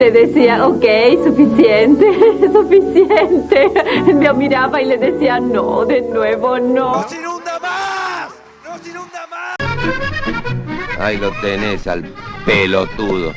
Le decía, ok, suficiente, suficiente. Me miraba y le decía, no, de nuevo no. ¡No se inunda más! ¡No se inunda más! Ahí lo tenés al pelotudo.